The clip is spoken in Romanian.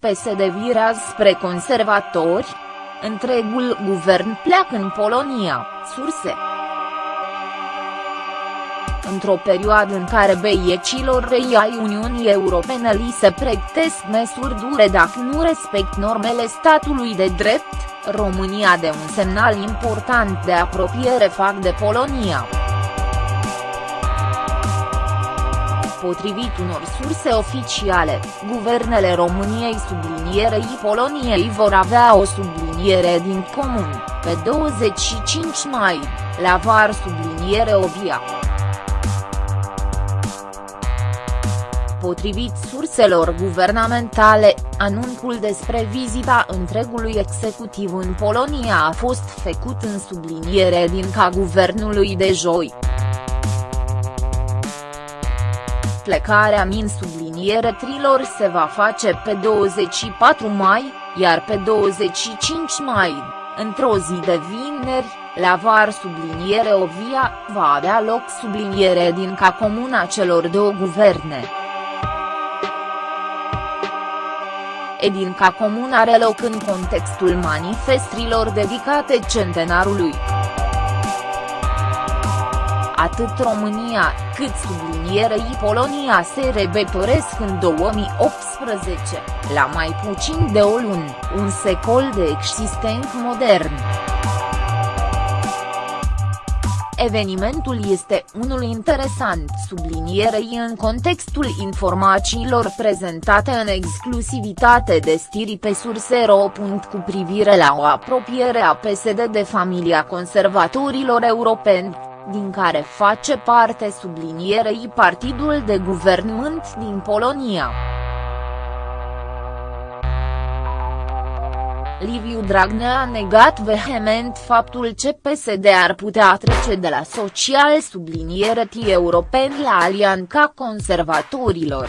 PSD virează spre conservatori? Întregul guvern pleacă în Polonia, surse. Într-o perioadă în care beiecilor rei ai Uniunii Europene li se pregătesc măsuri dure dacă nu respect normele statului de drept, România de un semnal important de apropiere fac de Polonia. Potrivit unor surse oficiale, guvernele României sublinierei Poloniei vor avea o subliniere din comun, pe 25 mai, la var subliniere Ovia. Potrivit surselor guvernamentale, anunțul despre vizita întregului executiv în Polonia a fost făcut în subliniere din ca guvernului de joi. Plecarea min subliniere trilor se va face pe 24 mai, iar pe 25 mai, într-o zi de vineri, la var subliniere Ovia, va avea loc subliniere din ca comuna celor două guverne. Edinca Comun are loc în contextul manifestrilor dedicate centenarului. Atât România, cât sublinierei Polonia se rebetoresc în 2018, la mai puțin de o lună, un secol de existent modern. Evenimentul este unul interesant sublinierei în contextul informațiilor prezentate în exclusivitate de stiri pe surse.ro. cu privire la o apropiere a PSD de familia conservatorilor europeni, din care face parte sublinierei partidul de guvernământ din Polonia. Liviu Dragnea a negat vehement faptul că PSD ar putea trece de la social subliniere europeni la alianca conservatorilor.